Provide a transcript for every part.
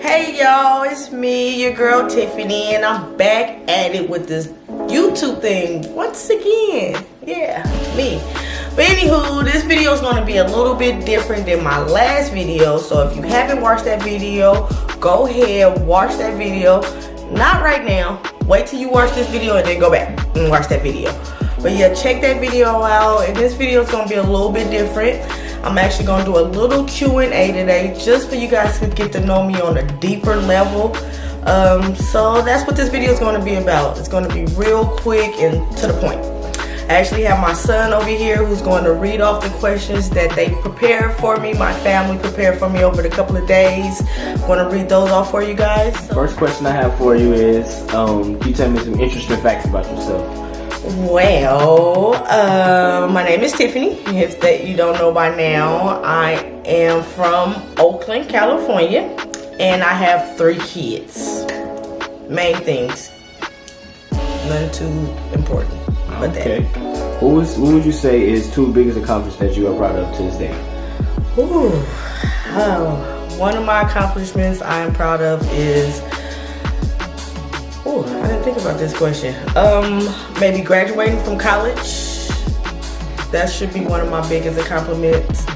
Hey y'all, it's me, your girl Tiffany, and I'm back at it with this YouTube thing once again. Yeah, me. But anywho, this video is going to be a little bit different than my last video. So if you haven't watched that video, go ahead, watch that video. Not right now. Wait till you watch this video and then go back and watch that video. But yeah, check that video out. And this video is going to be a little bit different. I'm actually going to do a little Q&A today just for you guys to get to know me on a deeper level. Um, so that's what this video is going to be about. It's going to be real quick and to the point. I actually have my son over here who's going to read off the questions that they prepared for me. My family prepared for me over the couple of days. I'm going to read those off for you guys. First question I have for you is, um, can you tell me some interesting facts about yourself? Well, uh, my name is Tiffany. If that you don't know by now, I am from Oakland, California, and I have three kids. Main things, none too important. But okay. What was what would you say is two biggest accomplishments that you are proud of to this day? Ooh, oh, one of my accomplishments I am proud of is think about this question. Um, maybe graduating from college. That should be one of my biggest accomplishments.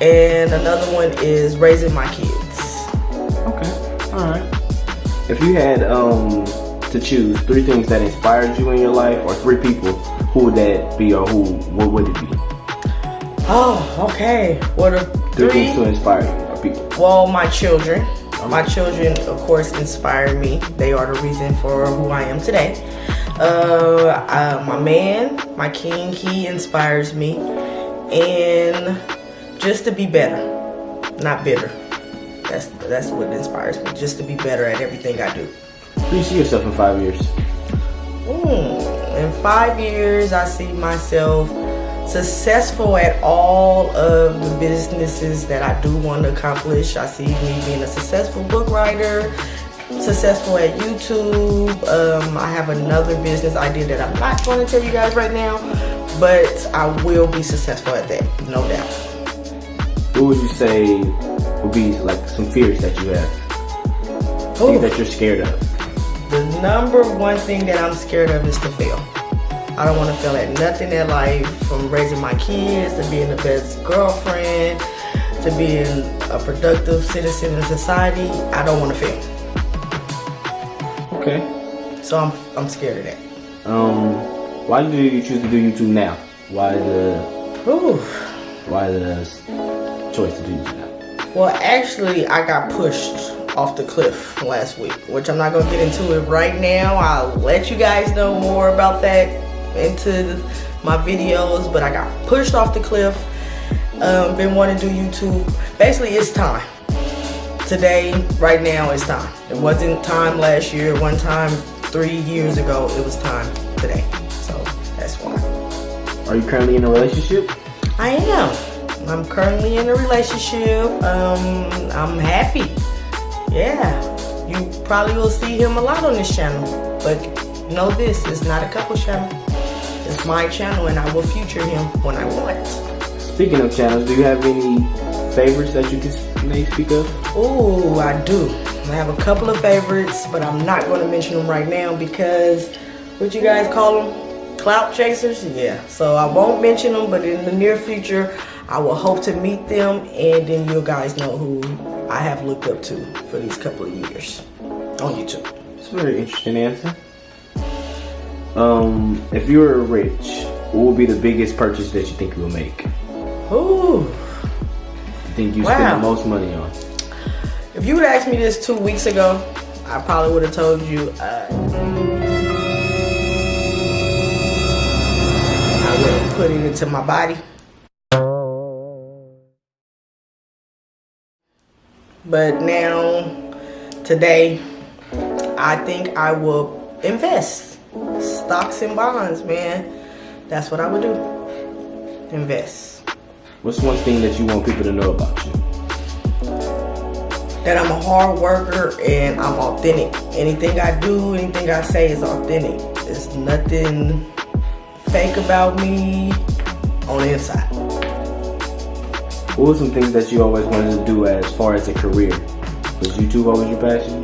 And another one is raising my kids. Okay, all right. If you had um to choose three things that inspired you in your life, or three people, who would that be, or who what would it be? Oh, okay. What are three, three things to inspire you, or people? Well, my children my children, of course, inspire me. They are the reason for who I am today. Uh, uh, my man, my king, he inspires me. And just to be better, not bitter. That's, that's what inspires me, just to be better at everything I do. Who do you see yourself in five years? Mm, in five years, I see myself successful at all of the businesses that I do want to accomplish. I see me being a successful book writer, successful at YouTube. Um, I have another business idea that I'm not going to tell you guys right now, but I will be successful at that, no doubt. What would you say would be like some fears that you have? Things that you're scared of? The number one thing that I'm scared of is to fail. I don't want to fail at nothing in life from raising my kids to being the best girlfriend to being a productive citizen in society. I don't want to fail. Okay. So I'm I'm scared of that. Um, why do you choose to do YouTube now? Why the Ooh. why the choice to do YouTube now? Well, actually, I got pushed off the cliff last week, which I'm not gonna get into it right now. I'll let you guys know more about that into my videos, but I got pushed off the cliff. Um, been wanting to do YouTube. Basically, it's time. Today, right now, it's time. It wasn't time last year, one time three years ago. It was time today. So that's why. Are you currently in a relationship? I am. I'm currently in a relationship. Um, I'm happy. Yeah. You probably will see him a lot on this channel. But know this, it's not a couple channel. My channel and I will feature him when I want. Speaking of channels, do you have any favorites that you can may speak of? Oh, I do. I have a couple of favorites, but I'm not going to mention them right now because what you guys call them? Clout chasers? Yeah. So I won't mention them, but in the near future, I will hope to meet them and then you guys know who I have looked up to for these couple of years on YouTube. It's a very interesting answer. Um, if you were rich, what would be the biggest purchase that you think you will make? Ooh. You think you wow. spend the most money on? If you would ask me this two weeks ago, I probably would have told you uh, I would have put it into my body. But now, today, I think I will invest stocks and bonds, man. That's what I would do. Invest. What's one thing that you want people to know about you? That I'm a hard worker and I'm authentic. Anything I do, anything I say is authentic. There's nothing fake about me on the inside. What were some things that you always wanted to do as far as a career? Was YouTube always your passion?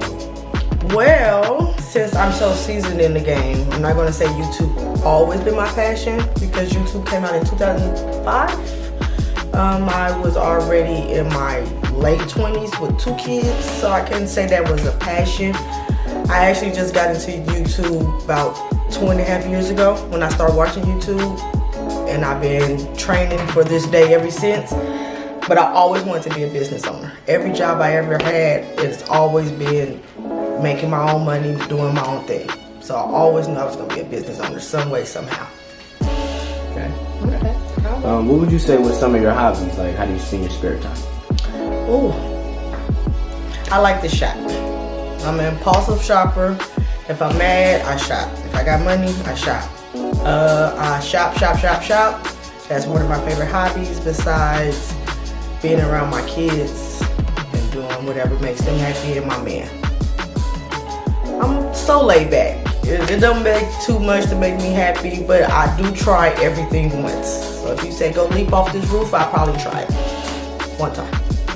Well, since I'm so seasoned in the game, I'm not gonna say YouTube always been my passion because YouTube came out in 2005. Um, I was already in my late 20s with two kids, so I couldn't say that was a passion. I actually just got into YouTube about two and a half years ago when I started watching YouTube, and I've been training for this day ever since. But I always wanted to be a business owner. Every job I ever had, it's always been making my own money, doing my own thing. So I always knew I was gonna be a business owner some way, somehow. Okay. Okay. Um, what would you say was some of your hobbies? Like, how do you spend your spare time? Ooh, I like to shop. I'm an impulsive shopper. If I'm mad, I shop. If I got money, I shop. Uh, I shop, shop, shop, shop. That's one of my favorite hobbies besides being around my kids and doing whatever makes them happy and my man. So laid back. It, it don't make too much to make me happy, but I do try everything once. So if you say go leap off this roof, I probably try it one time.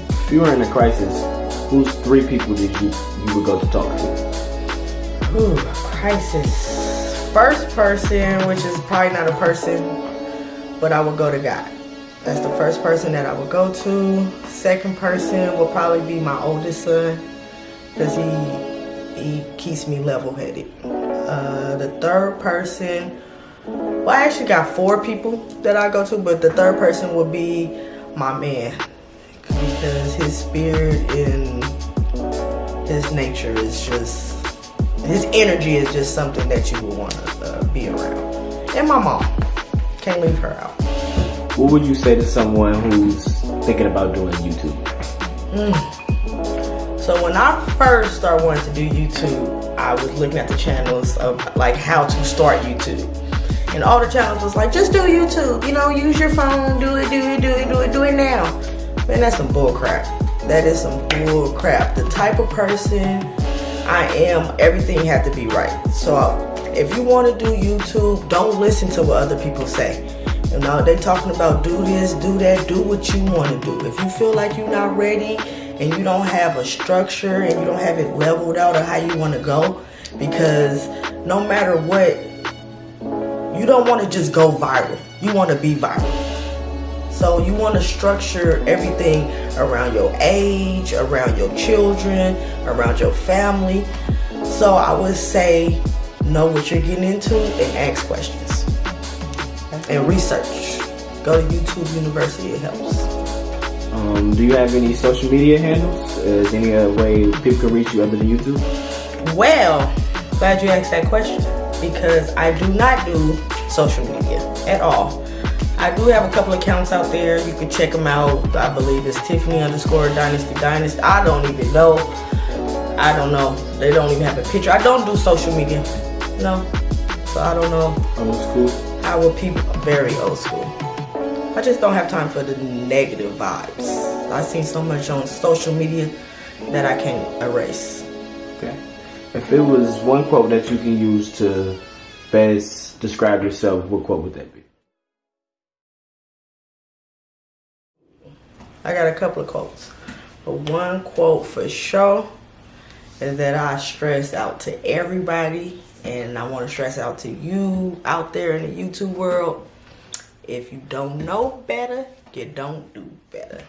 If you were in a crisis, who's three people that you you would go to talk to? Ooh, crisis. First person, which is probably not a person, but I would go to God. That's the first person that I would go to. Second person will probably be my oldest son, because he he keeps me level-headed. Uh, the third person, well, I actually got four people that I go to, but the third person would be my man because his spirit and his nature is just, his energy is just something that you would want to uh, be around. And my mom, can't leave her out. What would you say to someone who's thinking about doing YouTube? Mm. So when I first started wanting to do YouTube, I was looking at the channels of like how to start YouTube. And all the channels was like, just do YouTube, you know, use your phone, do it, do it, do it, do it, do it now. Man, that's some bull crap. That is some bull crap. The type of person I am, everything had to be right. So if you want to do YouTube, don't listen to what other people say. You know, they talking about do this, do that, do what you want to do. If you feel like you're not ready, and you don't have a structure and you don't have it leveled out of how you want to go because no matter what you don't want to just go viral. You want to be viral. So you want to structure everything around your age around your children around your family. So i would say know what you're getting into and ask questions. And research. Go to youtube university it helps um, do you have any social media handles? Is there any other way people can reach you other than YouTube? Well, glad you asked that question because I do not do social media at all. I do have a couple accounts out there. You can check them out. I believe it's Tiffany underscore Dynasty Dynasty. I don't even know. I don't know. They don't even have a picture. I don't do social media. No. So I don't know. Old school? How will people, very old school. I just don't have time for the negative vibes. I've seen so much on social media that I can't erase. Okay. If it was one quote that you can use to best describe yourself, what quote would that be? I got a couple of quotes. But one quote for sure is that I stress out to everybody and I want to stress out to you out there in the YouTube world if you don't know better, you don't do better.